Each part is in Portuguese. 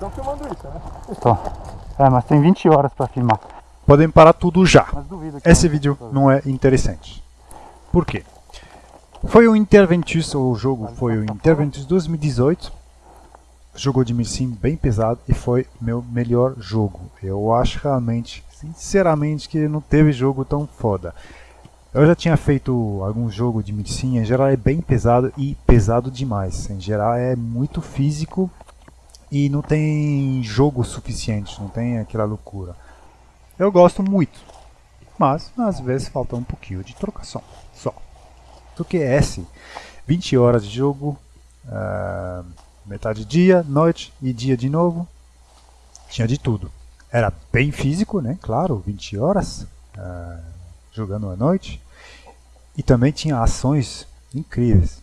estão filmando isso, né? Tô. É, mas tem 20 horas para filmar. Podem parar tudo já. Mas duvido que Esse não- vídeo não é interessante. Por quê? Foi o Interventus, o jogo foi o Interventus 2018. Jogo de sim bem pesado e foi meu melhor jogo. Eu acho realmente, sinceramente, que não teve jogo tão foda. Eu já tinha feito algum jogo de sim, em geral é bem pesado e pesado demais. Em geral é muito físico e não tem jogo suficiente, não tem aquela loucura. Eu gosto muito, mas às vezes falta um pouquinho de trocação, só. Do que esse, 20 horas de jogo, ah, metade dia, noite e dia de novo, tinha de tudo. Era bem físico, né? Claro, 20 horas ah, jogando à noite. E também tinha ações incríveis.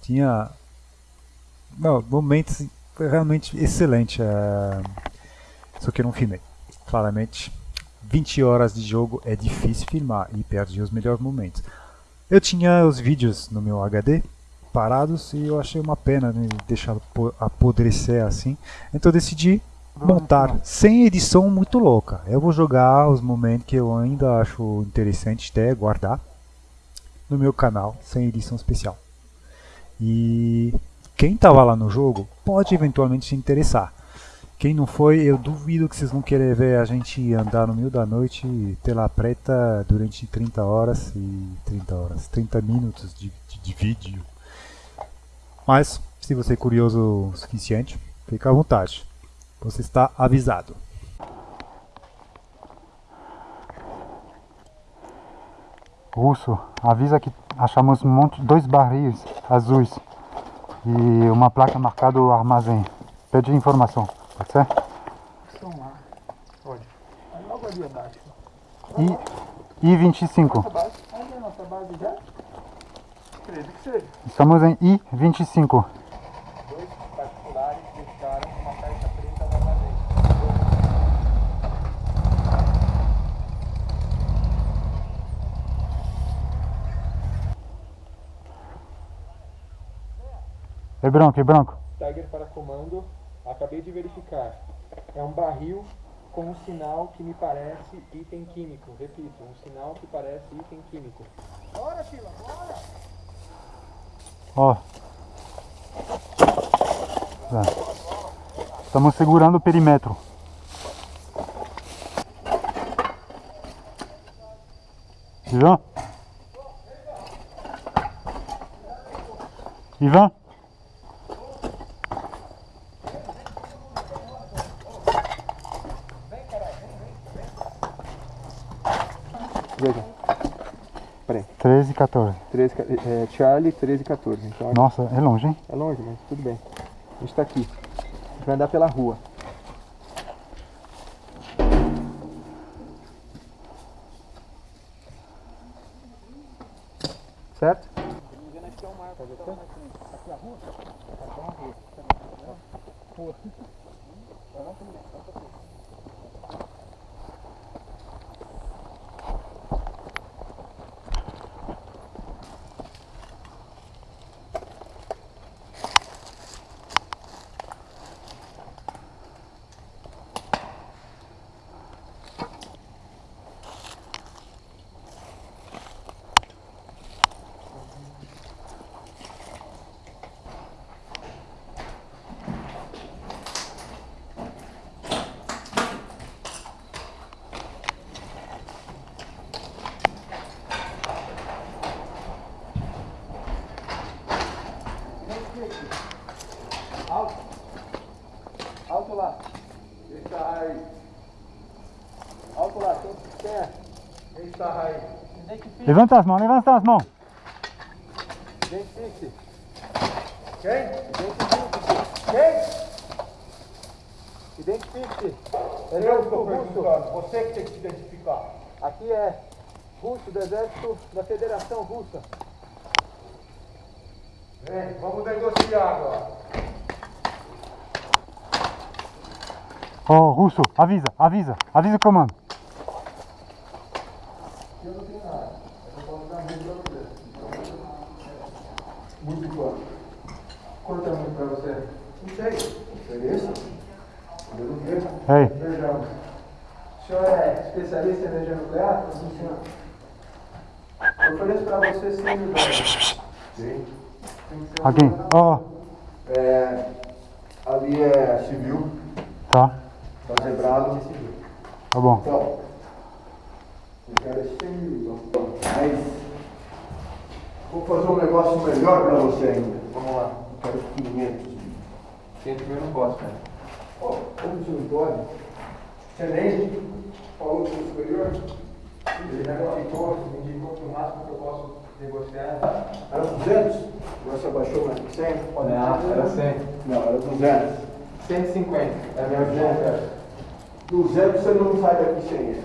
Tinha não, momentos realmente excelentes. ah, só que não filmei. Claramente, 20 horas de jogo é difícil filmar e perdi os melhores momentos. Eu tinha os vídeos no meu HD parados e eu achei uma pena né, deixar po- apodrecer assim. Então eu decidi montar sem edição muito louca. Eu vou jogar os momentos que eu ainda acho interessante até guardar no meu canal sem edição especial. E quem estava lá no jogo pode eventualmente se interessar. Quem não foi, eu duvido que vocês vão querer ver a gente andar no meio da noite, tela preta, durante 30 horas e 30 horas, 30 minutos de, de, de vídeo. Mas, se você é curioso o suficiente, fica à vontade. Você está avisado. Russo, avisa que achamos dois barris azuis e uma placa marcada armazém. Pede informação, pode ser? Estão lá. Olha. Aí logo ali abaixo. I, I25. Nossa base. Onde é a nossa base já? Acredito que seja. Estamos em I25. Dois particulares deixaram uma caixa preta no armazém. É branco, é branco. Tiger para comando, acabei de verificar. É um barril com um sinal que me parece item químico. Repito, um sinal que parece item químico. Bora, Fila, bora! Ó. É. Estamos segurando o perímetro. Ivan? Ivan? 13 e 14. 13, é, Charlie, 13 e 14. Então Nossa, é longe, hein? é longe, mas tudo bem. A gente tá aqui. A gente vai andar pela rua. Certo? Alto. Alto lá. Está aí. Alto lá. Quem, quem é? Quem está aí? Levanta as mãos, levanta as mãos. Identifique. Quem? Identifique. Quem? Identifique. É Eu russo, estou russo. perguntando, você que tem que se identificar. Aqui é russo do exército da Federação Russa. Vem, vamos negociar agora. Ô, Russo, avisa, avisa, avisa o comando. Para? Não sei. Interessa? Ei, Beijão. O senhor é especialista em energia nuclear? Sim, senhor. Eu ofereço para você 100 mil dólares. Sim. Tem que ser um alguém? Oh, É, ali é civil, tá, tá zebrado. tá bom. Então, eu quero esse 100 mil. Mas, vou fazer um negócio melhor pra você ainda. Vamos lá. Eu quero 500 mil. 500 mil eu não posso, cara. Pô, como você não pode? Você nem falou com o superior? Ele já me indicou, me indicou que o máximo que eu posso negociar Era 200? Agora você abaixou mais de 100? Pode Não, era 100. Não, era 200. 150. É a minha oferta. 200 você não sai daqui sem ele.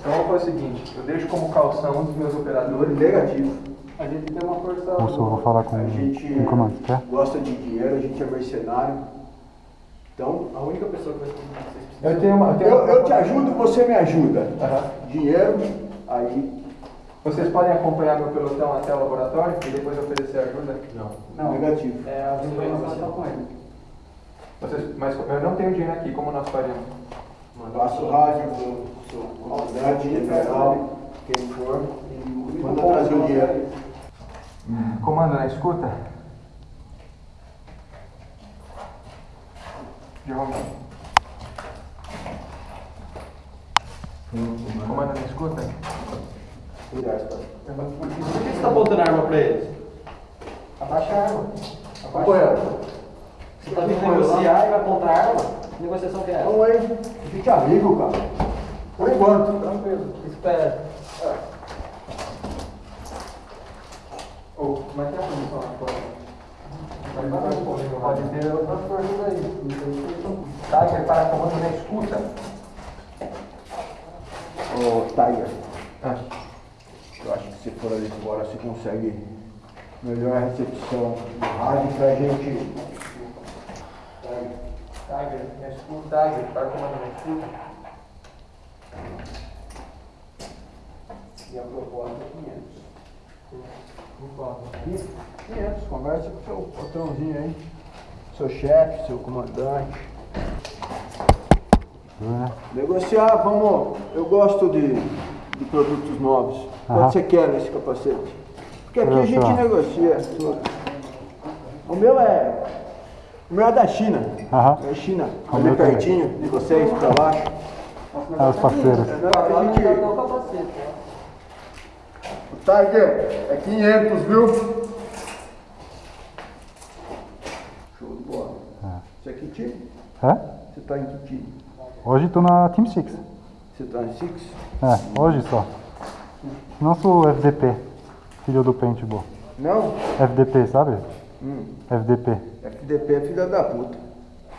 Então vamos fazer o seguinte, eu deixo como calção um dos meus operadores. Negativo. A gente tem uma força. Russo, eu vou falar com A gente com o comando, quer? gosta de dinheiro, a gente é mercenário. Então, A única pessoa que vai ser Eu tenho uma. eu, eu te ajudo, você me ajuda. Aham. Dinheiro, aí. Vocês podem acompanhar meu pelotão até o laboratório e depois oferecer ajuda? Não. Negativo. É, a informação só com ele. Vocês, mas eu não tenho dinheiro aqui, como nós faríamos? Passa o rádio seu comandante, general, quem for, e manda trazer o dinheiro. Comando, na escuta? Jerome. Comando, na escuta? Cuidado, Por que você está apontando a arma para eles? Abaixa a arma. Companheiro, Você está vindo negociar e vai apontar a arma? Que negociação que é essa? vamos aí. Fique amigo, cara. Por enquanto. Tranquilo. Espera. Como é é a posição lá fora? Pode ter outras coisas aí. Tá, que para comando na escuta. Ô, Tiger, Ah, eu acho que se for ali fora você consegue melhor recepção do rádio pra gente. Tiger, na escuta, Tiger, para comando na escuta. E a proposta é 500. Não posso. 500, conversa com o seu patrãozinho aí. Seu chefe, seu comandante. Né? Negociar, vamos. Eu gosto de, de produtos novos. Quanto você quer nesse capacete? Porque aqui a gente só. negocia. O meu é. O meu é da China. Aham, É China. O Ali também. pertinho de vocês, pra baixo. é os parceiros. A gente, Tiger é 500, viu? Show de bola. Você é que time? É? Você tá em que time? Hoje tô na Team Six. Você tá em Six? É, hoje só. Não sou FDP, filho do paintball. Não? FDP, sabe? Hum. FDP, FDP é filha da puta.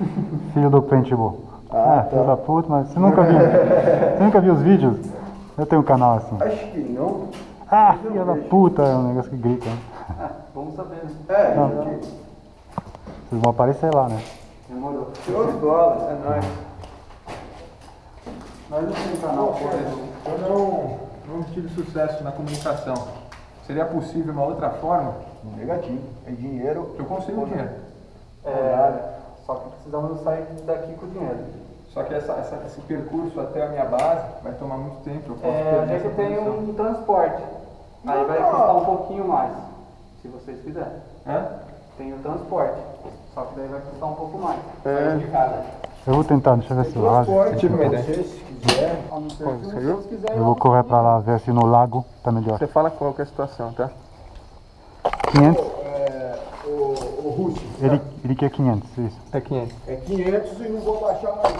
filho do paintball. Ah, é, filho tá. da puta, mas você nunca viu. você nunca viu os vídeos? Eu tenho um canal assim. Acho que não. Ah, filho da puta, é um negócio que grita. Né? Vamos saber. né? É, Não. gente. Vocês vão aparecer lá, né? Demorou. Show de bola, é nóis. Nós não temos canal, por exemplo. Eu não, não tive sucesso na comunicação. Seria possível uma outra forma? Negativo. É dinheiro. Eu consigo dinheiro. É, só que precisamos sair daqui com o dinheiro. Só que essa, essa- esse percurso até a minha base vai tomar muito tempo. Eu posso É, a perder gente essa tem um transporte. Aí vai custar um pouquinho mais, se vocês fizerem. Hã? Tem o transporte, só que daí vai custar um pouco mais. É. De. Eu vou tentar, deixa eu ver se eu acho. Transporte, tive uma você, se quiser. A não ser Pô, que você viu? vocês quiserem. Eu vou correr pra lá ver se no lago tá melhor. Você fala qual que é a situação, tá? 500, É, o, o Russo, ele, ele quer 500, isso. É 500. é 500 e não vou baixar mais.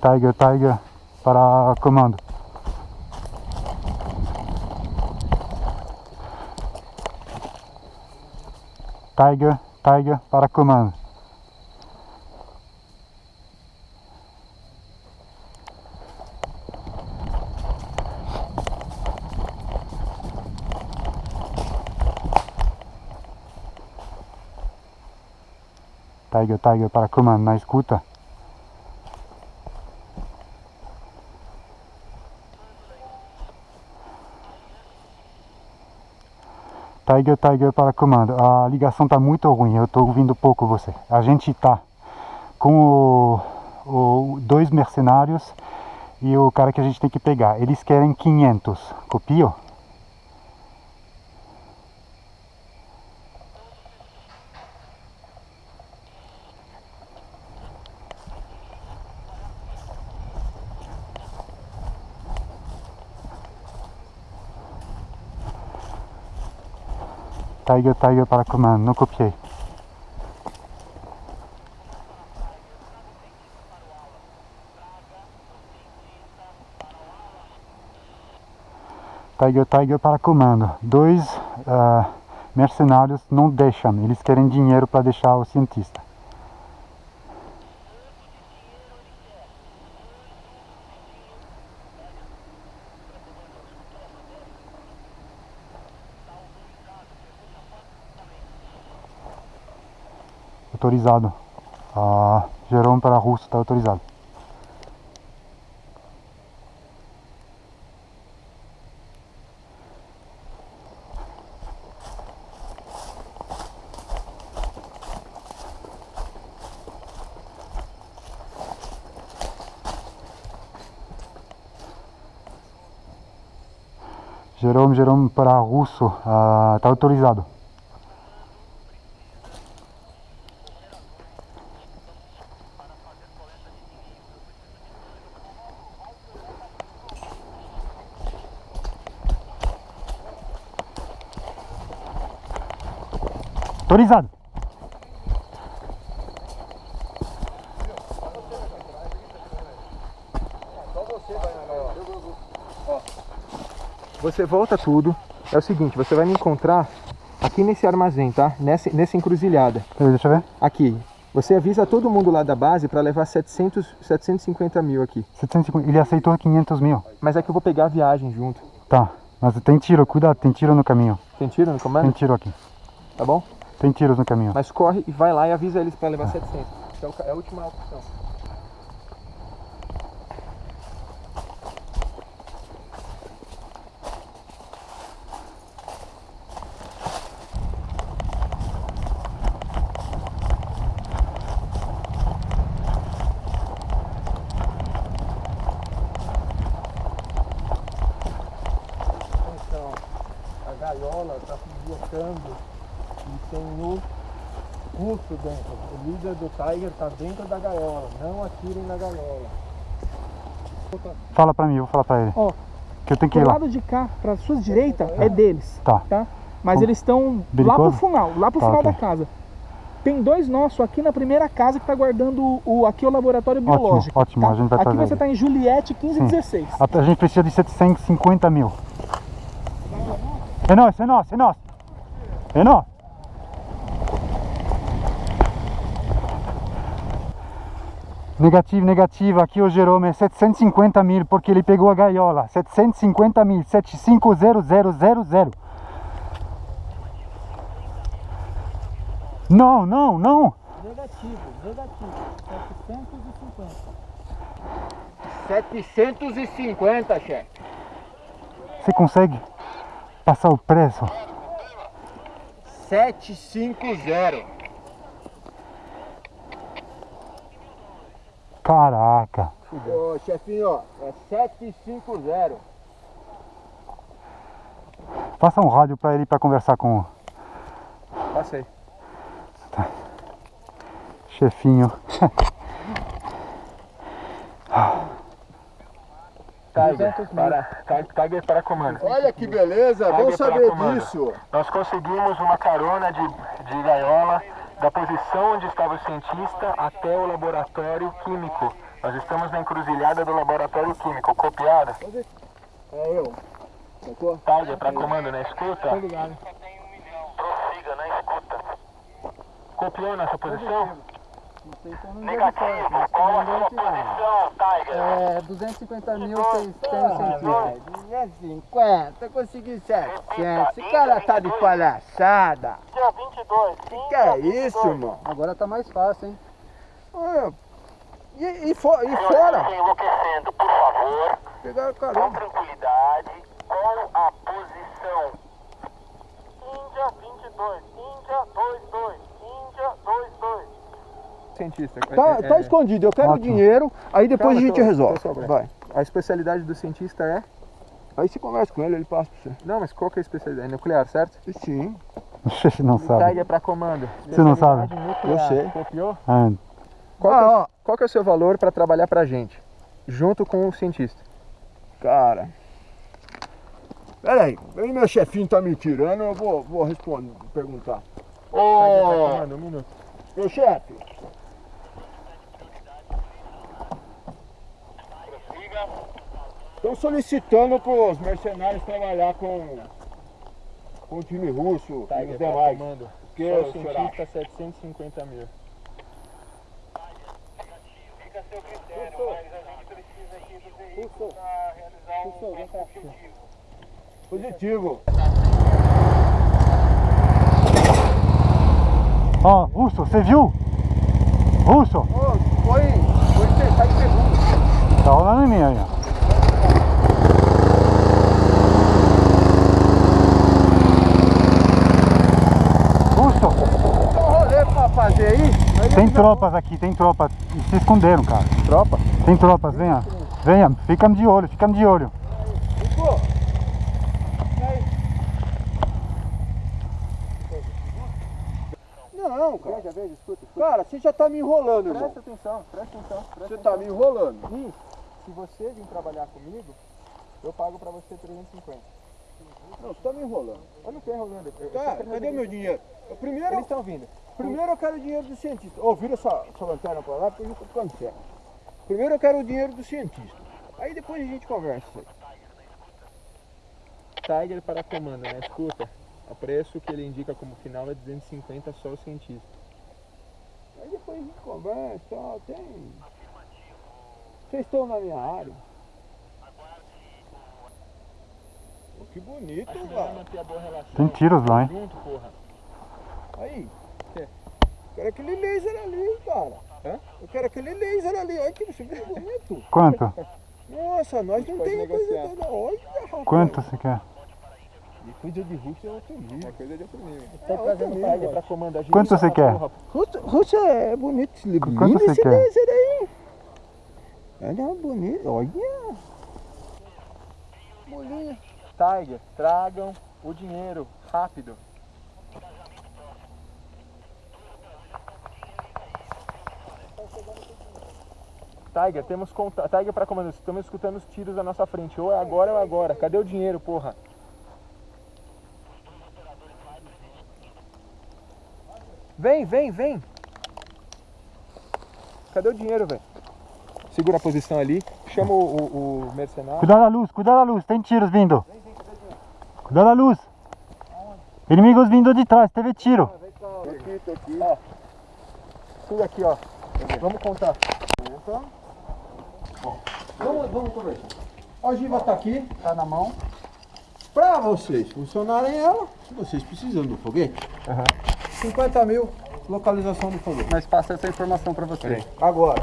Tiger, Tiger, para comando. Tiger, Tiger, para comando. Tiger, Tiger, para comando, na escuta. Tiger, Tiger para comando. A ligação tá muito ruim, eu tô ouvindo pouco você. A gente tá com o, o- dois mercenários e o cara que a gente tem que pegar. Eles querem 500. Copio? Tiger, Tiger para comando, não copiei. Tiger, Tiger para comando. Dois ah, mercenários não deixam, eles querem dinheiro para deixar o cientista. Autorizado. Ah, Jerome para russo está autorizado. Jerome, Jerome para russo, está autorizado. Autorizado. Você volta tudo. É o seguinte, você vai me encontrar aqui nesse armazém, tá? Nessa, nessa encruzilhada. Deixa eu ver. Aqui. Você avisa todo mundo lá da base para levar 700, 750 mil aqui. 750. Ele aceitou 500 mil. Mas é que eu vou pegar a viagem junto. Tá, mas tem tiro, cuidado, tem tiro no caminho. Tem tiro no Tem comando? tiro aqui. Tá bom? Tem tiros no caminho. Mas corre e vai lá e avisa eles para levar 700. É É a última opção. Então, gaiola está se deslocando tem o russo dentro. O líder do Tiger está dentro da gaiola. Não atirem na gaiola. Fala pra mim, eu vou falar pra ele. Ó, que eu tenho que ir lá. lado de cá, pra sua direita, é deles, Tá. tá? Mas Bom, eles estão lá pro final, lá pro Tá, final ok. da casa. Tem dois nossos aqui na primeira casa que tá guardando o, o- aqui é o laboratório Ótimo, biológico. ótimo, tá? a gente vai Aqui você ele. tá em Juliette 1516. A, a gente precisa de 750 mil. É nosso, é nosso, é nosso. É nosso. Negativo, negativo. Aqui o Jerome é 750 mil porque ele pegou a gaiola. 750 mil, 75000. Não, não, não. Negativo, negativo. 750. 750, chefe. Você consegue passar o preço? 750. Caraca. Ô, chefinho, ó, é 750. Faça um rádio para ele para conversar com o Passei. chefinho. Tiger, para, Tiger para comando. Olha que beleza, Tiger para saber disso. Nós conseguimos uma carona de, de gaiola da posição onde estava o cientista até o laboratório químico. Nós estamos na encruzilhada do laboratório químico. Copiada? É eu. Sacou? Tiger para comando na escuta? Obrigado. Prossiga na escuta. Copiou nossa posição? Negativo, qual a sua posição, Tiger? É, 250 mil, vocês têm o sentido. 250, consegui 700. Esse cara tá de palhaçada. Dia 22, sim. Que é isso, irmão? Agora tá mais fácil, hein? Ah, E, e, fo- e fora? enlouquecendo, por favor, Pegaram com tranquilidade, com a posição. Índia cientista. Tá, É- tá é- escondido, eu quero o Ótimo. dinheiro, aí depois Calma, a gente tô- resolve. tô. Vai. A especialidade do cientista é? Aí você conversa com ele, ele passa pra você. Não, mas qual que é a especialidade? É nuclear, certo? Sim, Você não sabe. Tiger para comando. Você não sabe? Especialidade eu nuclear. sei. Copiou? Ah, Qual, que é, o- Ah, ó, qual que é o seu valor para trabalhar pra gente? Junto com o cientista. cara. Peraí, aí meu chefinho tá me tirando, eu vou, vou responder, perguntar. Pra Ô, um minuto. meu chefe. Estão solicitando para os mercenários trabalhar com, com o time russo e Tiger os demais. comando. Que Só o o senhor cientista 750 mil. Positivo. Ó, Russo, você viu? Russo, Ô, foi, foi tentar em segundo. tá rolando em mim aí, ó. Russo, Tem um rolê pra fazer aí. aí tem tropas aqui, tem tropas. E se esconderam, cara. Tropa? Tem tropas, venha. Venha, fica de olho, fica de olho. Ficou? Não, cara. Veja, veja, escuta. Cara, você já tá me enrolando, irmão. Presta atenção, presta atenção. Presta Você atenção. tá me enrolando. E se você vir trabalhar comigo, eu pago pra você 350. Não, você tá me enrolando. Eu não tô enrolando. Eu, Tá, cadê meu dinheiro? Eu Primeiro, Eles estão vindo. Primeiro eu quero o dinheiro do cientista. Ô, vira essa, essa lanterna pra lá porque eu tô ficando sério. Primeiro eu quero o dinheiro do cientista. Aí depois a gente conversa. Tiger para comando, né? Escuta. O preço que ele indica como final é 250 só o cientista. Aí depois a gente conversa, ó, tem. Vocês estão na minha área. Pô, que bonito, velho. a. Tem tiros lá, hein? Junto, porra. Aí. Eu quero aquele laser ali, cara. Hã? Eu quero aquele laser ali. Olha que bicho bonito. Quanto? Nossa, nós não pode tem coisa toda. Olha, rapaz. Quanto você quer? E coisa de Rússia é outro nível. É coisa de outro nível. É Tá trazendo pra comando. Agiliza Quanto você quer? Rússia é bonito esse livro. Quanto Lindo você esse quer? laser aí. Olha, bonito. Olha. Bolinha. Tiger, tragam o dinheiro. Rápido. Tiger, temos conta... Tiger para comando. Estamos escutando os tiros à nossa frente. Ou é agora ou é agora. Cadê o dinheiro, porra? Vem, vem, vem. Cadê o dinheiro, velho? Segura a posição ali. Chama o, o, o mercenário. Cuidado da luz, cuidado da luz, tem tiros vindo. Cuidado da luz. Inimigos vindo de trás, teve tiro. Aqui, tô aqui. Tudo aqui, ó. Vamos contar. Vamos, vamos conversar. A ogiva tá aqui, tá na mão. Pra vocês funcionarem ela, vocês precisam do foguete. 50 mil, localização do foguete. Nós passa essa informação pra você. Agora.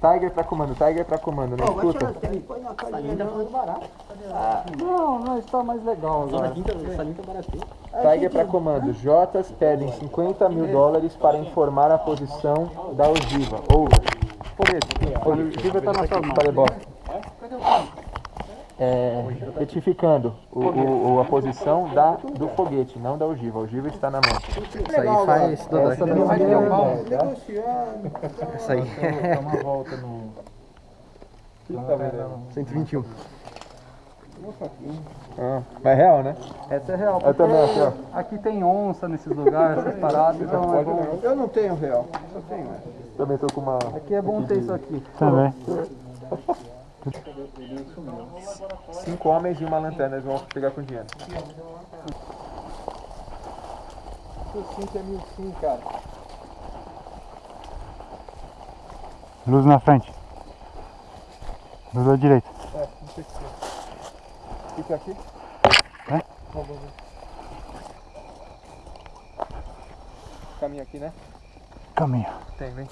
Tiger pra comando, Tiger pra comando, né? Escuta. Não, mas tá mais legal agora. Tiger para comando. Jotas pedem 50 mil dólares para informar a posição da ogiva. A ogiva tá na sua mão. Falei bosta. É, retificando o, o- o- a posição da, do foguete, não da ogiva. A ogiva está na mão. Isso aí faz. Dudu, Essa não vai é ter um. Isso aí. Dá uma volta no. O que tá vendo? 121. Ah, mas é real, né? Essa é real. Eu também aqui, ó. Aqui tem onça nesses lugares, essas paradas, então é bom. Eu não tenho real, só tenho essa. Também tô com uma. Aqui é bom ter isso aqui. Também. Cinco homens e uma lanterna, eles vão chegar com dinheiro. O 5 é mil sim, cara. Luz na frente. Luz à direita. Fica aqui. É? Caminha aqui, né? Caminha. Tem, vem.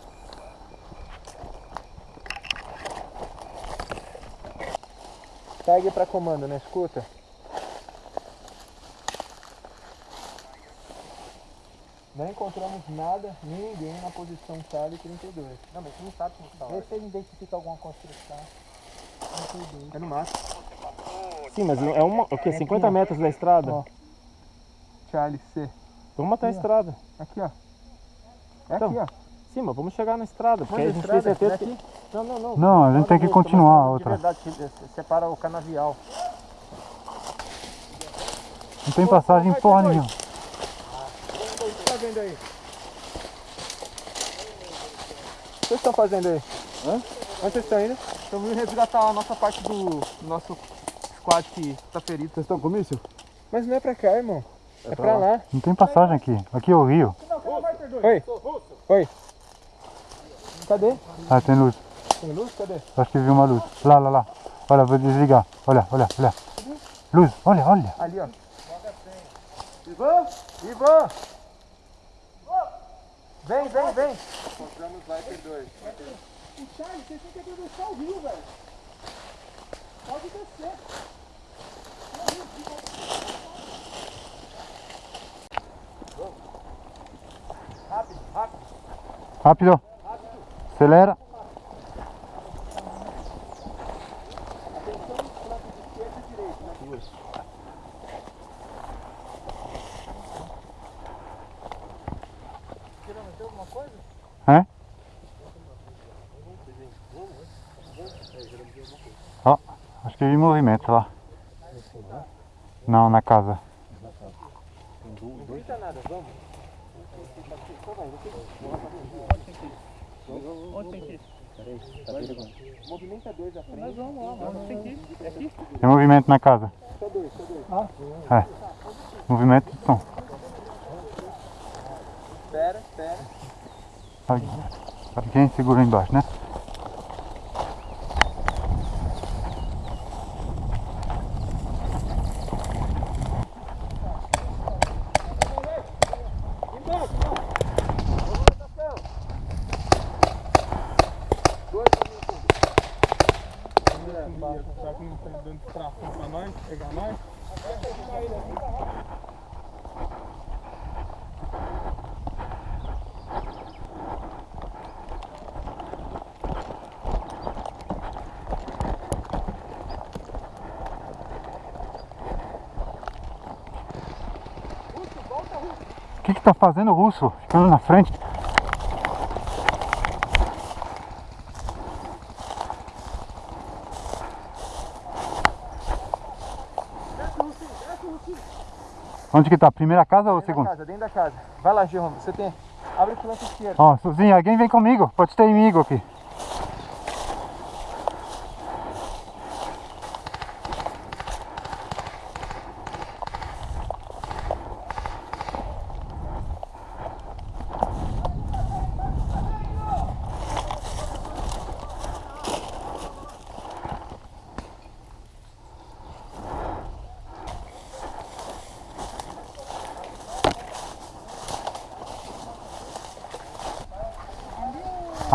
Tiger pra comando, né? Escuta. Não encontramos nada, nem ninguém na posição Charlie 32. Não, mas você não sabe como está. Vê se ele identifica alguma construção. É no máximo. Sim, mas é uma, o quê? 50 metros da estrada? Ó. Charlie C. Vamos até a estrada. Aqui, ó. É Então, aqui, ó. Sim, mas vamos chegar na estrada, porque a a gente estrada? tem certeza É que... aqui? Não, não, não. Não, a gente tem que Outra, continuar a outra. De verdade, separa o canavial. Não tem passagem porra nenhuma. O que você tá vendo aí? O que vocês estão fazendo aí? Hã? Onde vocês estão indo? Estamos indo resgatar a nossa parte do, nosso squad que está ferido. Vocês estão com míssil? Mas não é pra cá, irmão. É, pra lá. Não tem passagem aqui. Aqui é o rio. Oi. Oi. Cadê? Ah, tem luz. Tem luz? Cadê? Acho que vi uma luz. Lá, lá, lá. Olha, vou desligar. Olha, olha, olha. Luz, olha, olha. Ali, ó. Ivan! Ivan! Vem, vem, vem! Encontramos Viper 2. Charlie, você tem que atravessar o rio, velho. Pode descer. Rápido. Acelera. É? Ó, acho que vi movimento lá. Não, na casa. Movimenta dois à frente. Nós vamos lá, vamos. Tem que. É aqui? Tem movimento na casa. É. Movimento de som. Espera, espera. Sabe quem segura embaixo, né? Será que não estão dando tração pra nós? Pegar nós? O que que tá fazendo o russo? Ficando na frente. Onde que tá? Primeira casa ou Dentro da segunda? casa, dentro da casa. Vai lá, Jerome. Você tem. Abre o flanco esquerdo. Ó, Suzinho, alguém vem comigo. Pode ter inimigo aqui.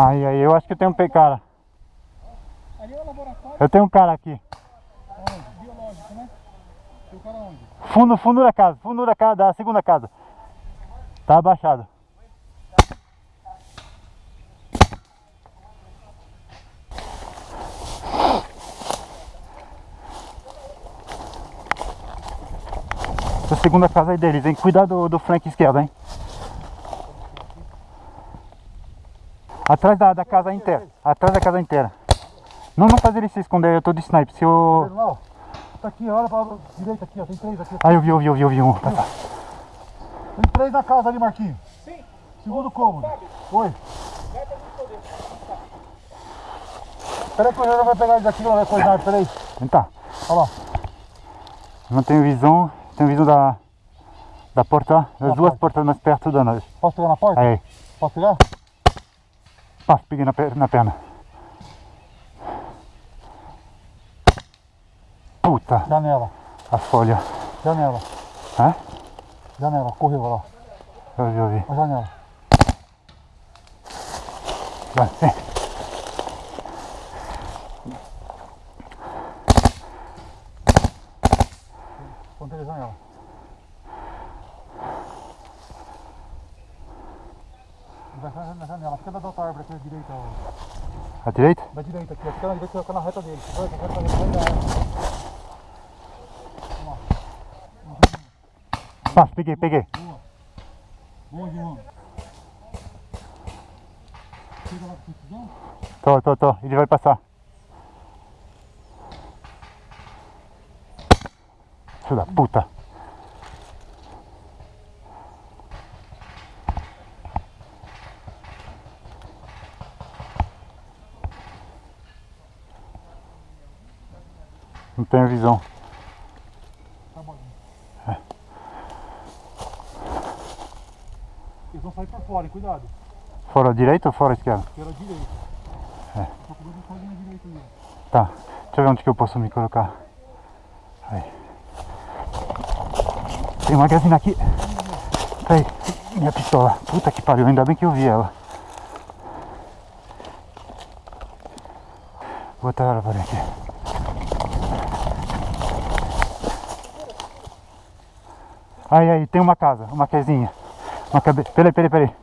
Aí, aí, eu acho que tem um cara. Ali é o laboratório Eu tenho um cara aqui. biológico, né? Tem o cara onde? Fundo, fundo da casa, fundo da casa, da segunda casa. Tá abaixado. Essa segunda casa aí deles, hein? Cuidado do, do flanco esquerdo, hein? Atrás da, da casa inteira. Atrás da casa inteira. Não, não faz ele se esconder, eu tô de sniper. Se eu... Tá aqui, olha pra direita aqui, ó. Tem três aqui. Ah, eu vi, eu vi, eu vi, eu vi um. Tá, tá. Tem três na casa ali, Marquinhos. Sim. Segundo cômodo. Oi. Peraí que o Jorge vai pegar ele daqui, vai coisar, peraí. Vem cá. Olha lá. Não tenho visão, tenho visão da, da porta, das duas portas mais perto da nós. Posso pegar na porta? Aí, Posso pegar? Pá, peguei na, per- na perna. Puta, Janela. a folha. Janela. Hã? Janela. Correu, olha lá. Eu vi, eu vi. A janela. Vai, vem. Ponta de janela. Vai na janela. Fica da outra árvore aqui à direita. À direita? Da direita aqui. Fica na direita, fica na reta dele. Vai, vai, vai, vai. Pá, peguei, peguei. Boa, João. Chega lá com precisão. Tô, tô, tô. Ele vai passar. Filho da puta. Tenho visão. Eles vão sair por fora, hein? cuidado. Fora a direita ou fora a esquerda? Pela direita. É. Você pode ir na direita ó. Tá. Deixa eu ver onde que eu posso me colocar. Aí. Tem uma gazina aqui. Peraí. Minha pistola. Puta que pariu. Ainda bem que eu vi ela. Vou botar ela por aqui. Aí, aí. Tem uma casa. Uma casinha. Uma cabe... Peraí, peraí, peraí.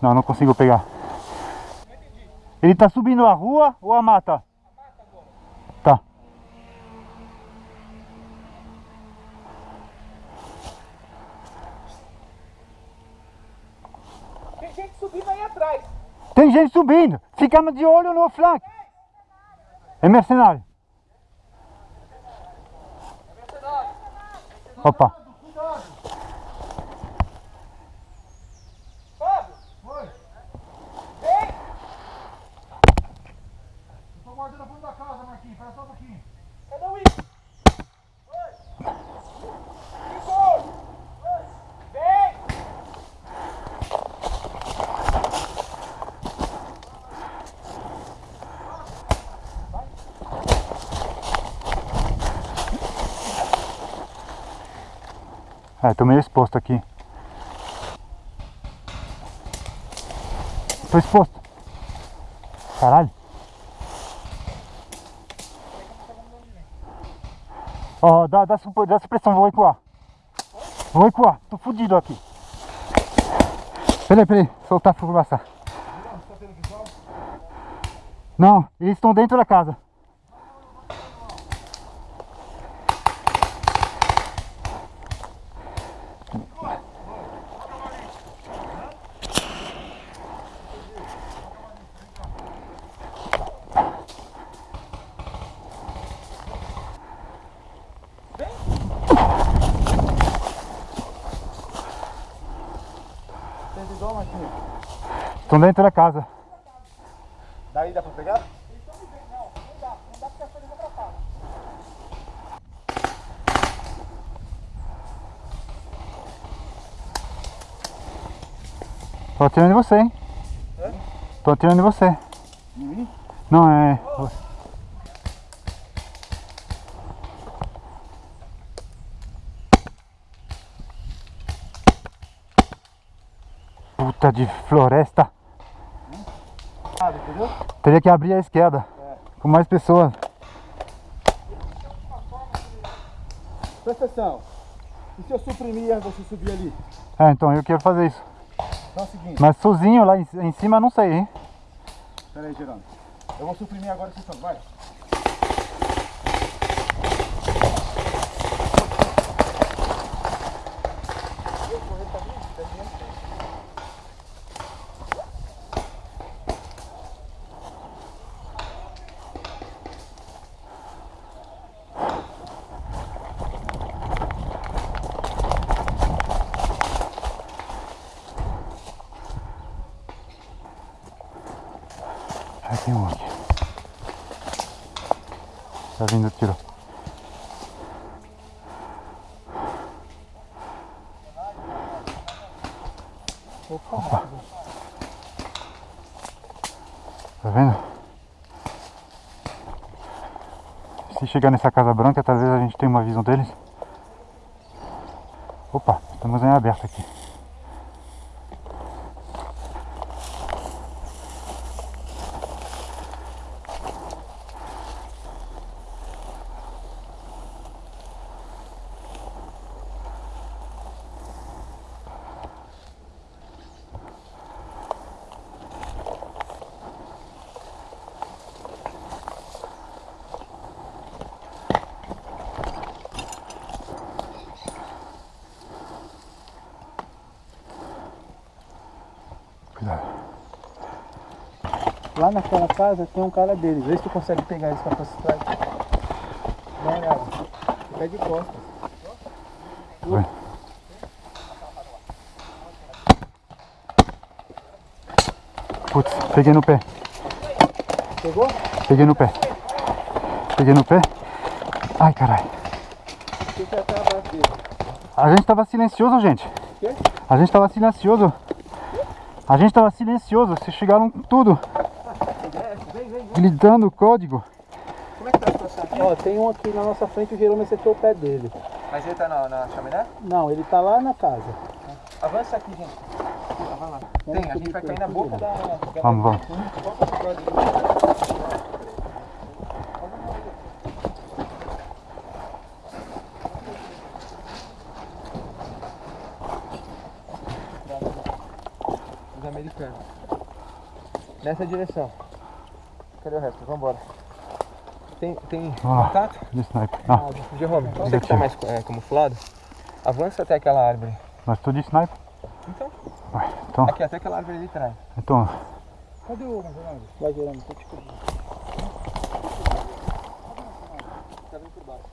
Não, não consigo pegar. Ele tá subindo a rua ou a mata? Tá. Tem gente subindo aí atrás. Tem gente subindo. Ficamos de olho no flanco. É mercenário. Opa. Fábio! Vem! Eu tô guardando a fundo da casa, Marquinhos. Espera só um pouquinho. Cadê o Igor? Igor! Vem! É, tô meio exposto aqui. Tô exposto. Caralho. Ó, dá, dá, supo- dá supressão, vou recuar. Vou recuar, tô fudido aqui. Peraí, peraí, soltar a fumaça. Não, eles estão dentro da casa. Estão dentro da casa. Daí dá pra pegar? Tô atirando em você, hein? Tô atirando em você. Não, é. Puta de floresta. Teria que abrir a esquerda. Com mais pessoas. Presta atenção. E se eu suprimir você subir ali? É, então eu quero fazer isso. Então é Mas sozinho lá em, em cima não sei, hein? pera aí, Gerando. Eu vou suprimir agora esse som, vai. Aí tem um aqui. Tá vindo tiro. Opa. Tá vendo? Se chegar nessa casa branca, talvez a gente tenha uma visão deles. Opa, estamos em aberto aqui. Naquela casa tem um cara deles. Vê se tu consegue pegar eles com a possibilidade. Dá uma olhada. Fica de costas. Putz, peguei no pé. Pegou? Peguei no pé. Peguei no pé. Ai, caralho. Dele. A gente tava silencioso, gente. A gente tava silencioso. A gente tava silencioso. Vocês chegaram com tudo. Gritando o código. Como é que tá a situação aqui? Ó, tem um aqui na nossa frente, o Jerome acertou o pé dele. Mas ele tá na, na chaminé? Não, ele tá lá na casa. Avança aqui, gente. Ah, vai lá. Tem, a gente vai cair na boca da... Vamos, vamos. Os americanos. Nessa direção. Cadê o resto? Vambora. Tem, tem Ah, contato? de sniper. Não, Jerome, você que tá mais é, camuflado, avança até aquela árvore. mas tô de sniper. Então? Vai, então, Aqui, até aquela árvore ali atrás. então. Cadê o Ronaldo? Vai, Jerome, tô te cobrindo. Tá vindo por baixo.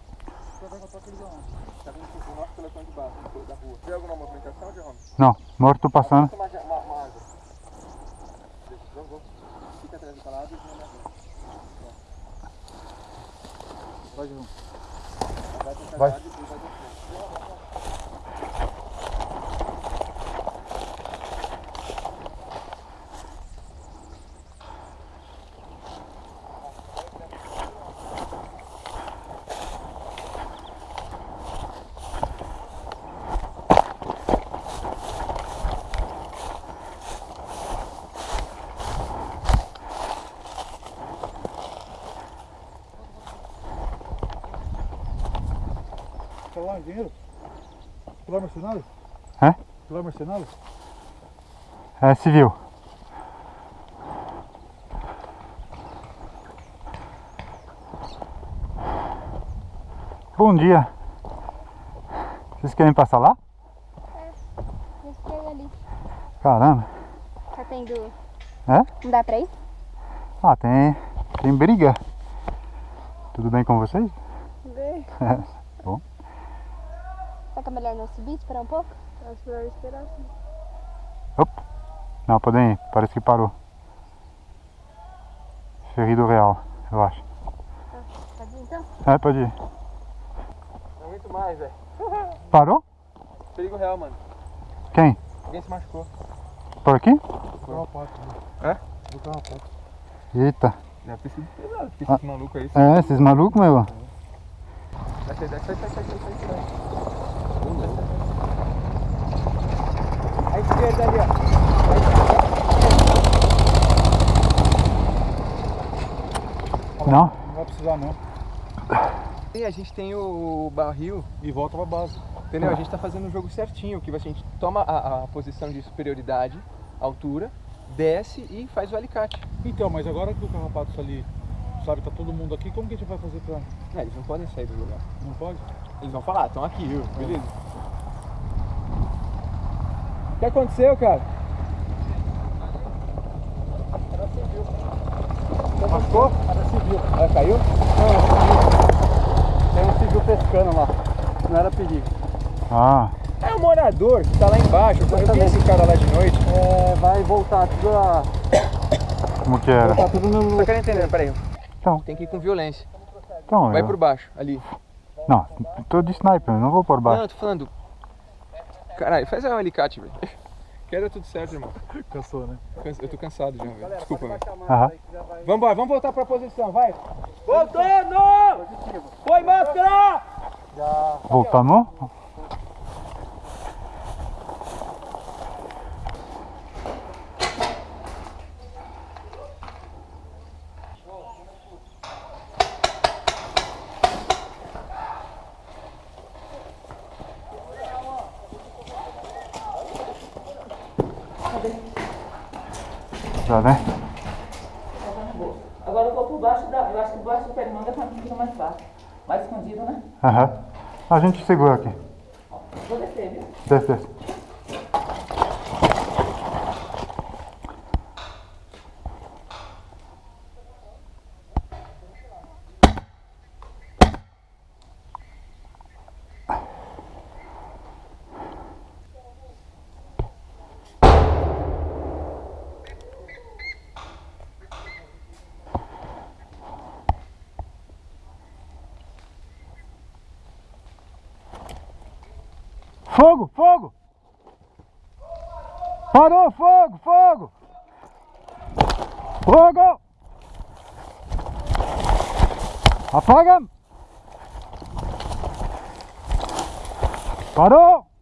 Tá vindo por nosso pelotão de baixo, da rua. Vê alguma movimentação, Jerome? Não, morto passando. Uma, uma, uma árvore. Deixa, vamos, vamos. Fica atrás daquela árvore e vem na rua. Vai, Jerome. Vai lá, engenheiro? Pilar mercenário? Hã? Pilar mercenário? É civil. Bom dia. Vocês querem passar lá? Eu fiquei ali. Caramba. Tá tendo. É? Não dá pra ir? Ah, tem, tem briga. Tudo bem com vocês? Vê. Bom. Será que é melhor não subir, esperar um pouco? Acho melhor esperar sim. Não, podem ir. Parece que parou. Ferido real, eu acho. Pode ir então? É, pode ir. Não aguento mais, velho. Parou? Perigo real, mano. Quem? Alguém se machucou. Por aqui? Botar uma pata. É? Botar uma pata. Eita. Deve ter sido pesado, porque Ah. esse maluco aí. É, esses malucos, meu. Desce, desce, sai, sai, sai, sai, À esquerda ali, ó. Não? Não vai precisar não. E a gente tem o barril, E volta pra base. entendeu? A gente tá fazendo o jogo certinho, que a gente toma a, a posição de superioridade, altura, desce e faz o alicate. Então, mas agora que o carrapato tá ali, sabe, tá todo mundo aqui, como que a gente vai fazer pra... É, eles não podem sair do lugar. Não pode? Eles vão falar, estão aqui, viu? Beleza. O que aconteceu, cara? Machucou? Era civil. Ela caiu? Tem um civil pescando lá. Não era perigo. Ah, É um morador que tá lá embaixo. Eu vi esse cara lá de noite. É, vai voltar tudo a... como que era? Voltar tudo no... Só quero entender, peraí. Então, Tem que ir com violência. então Vai eu... por baixo, ali. Não, tô de sniper, não vou por Não, baixo. eu tô falando. Caralho, faz um alicate, velho. Quero tudo certo, irmão. Cansou, né? Eu tô cansado já, velho. Desculpa, velho. Aham. Vambora, vamos voltar pra posição, vai. Voltando! Foi máscara! Voltamos? Já, né? Agora eu vou por baixo da. Eu acho que por baixo do pé de manga tá fica mais fácil. Mais escondido, né? Aham. A gente segura aqui. Vou descer, viu? Desce, desce. Fogo, fogo! Parou, fogo, fogo! Fogo! Apaga! Parou!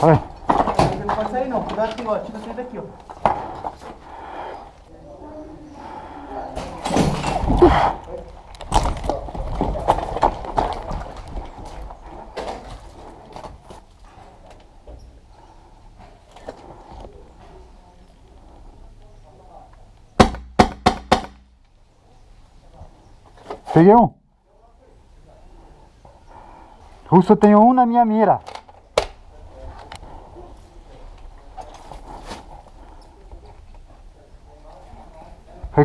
Vai. Não pode sair não, cuidado que ó, tira você daqui, ó. Peguei um. Russo, tenho um na minha mira.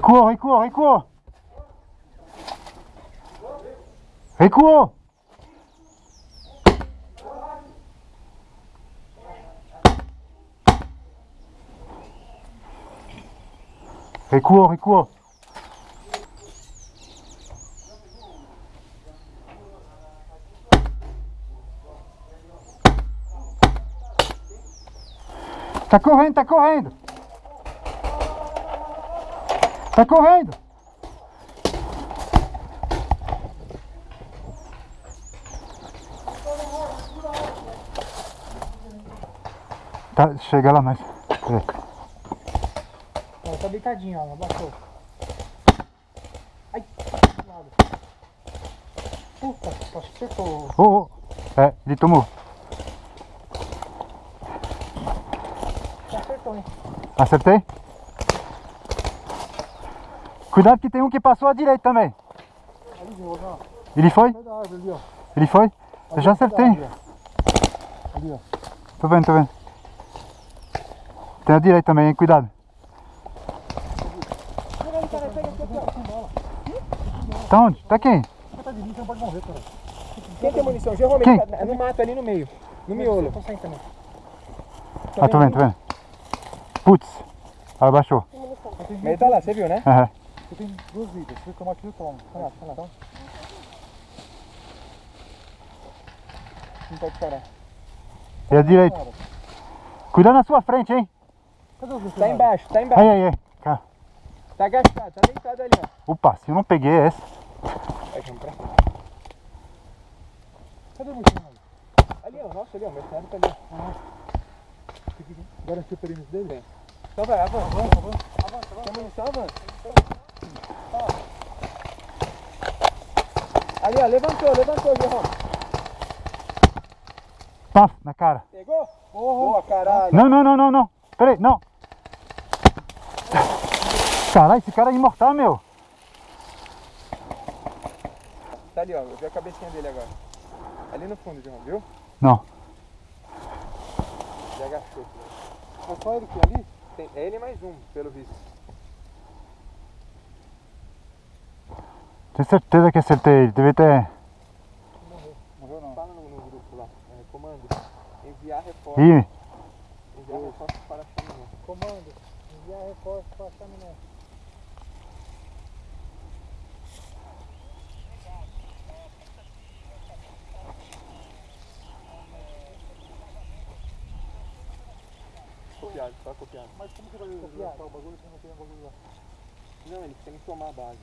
Recuou, recuou, recuou. Recuou. Recuou, recuou. Tá correndo, tá correndo. Tá correndo. Tá, chega lá mais. Peraí. Ó, tá deitadinho, ó, abaixou. Ai. Puta, acho que acertou. Ô, ô. É, ele tomou. Acertou, hein? Acertei? Cuidado que tem um que passou à direita também. Ele foi? Ele foi? Eu já acertei. Tô vendo, tô vendo. Tem a direita também, hein? Cuidado. Tá onde? Tá quem? Quem tem munição? Geralmente Quem? tá no mato ali no meio. No miolo. Ah, tô vendo, tô vendo. Putz. Abaixou. Mas ele tá lá, você viu, né? Aham. Eu tenho duas vidas. Se eu tomar aqui, eu tomo. Vai lá, vai lá. Não pode parar. E a direita. Cuidado na sua frente, hein? Cadê os Tá embaixo, tá embaixo. Aí, aí, aí. Cá. Tá agachado, tá deitado ali, ó. Opa, se eu não peguei essa. Vai, vamos pra cá. Cadê o mercenário? Ali, ó. Nossa, ali, ó. O mercenário tá ali. Garantiu o perímetro dele? Então vai, avança. Avança, avança. Avança, Tem munição, avança. Ali, ó. Levantou, levantou, João. Paf, na cara. Pegou? Boa, caralho. Não, não, não, não, não. Pera aí, não. Caralho, esse cara é imortal, meu. Tá ali, ó. Eu vi a cabecinha dele agora. Ali no fundo, João, viu? Não. Ele agachou. É só ele que ali? Tem, é ele mais um, pelo visto. Tenho certeza que acertei ele. Deve ter. Morreu não. Fala no, grupo lá. É, comando. Enviar reforço. Ih, Enviar reforço para a chaminé. Comando. Enviar reforço pra chaminé. Copiado, só copiado. Mas como que vai copiar o bagulho se não tem o bagulho lá? Não, eles têm que tomar a base.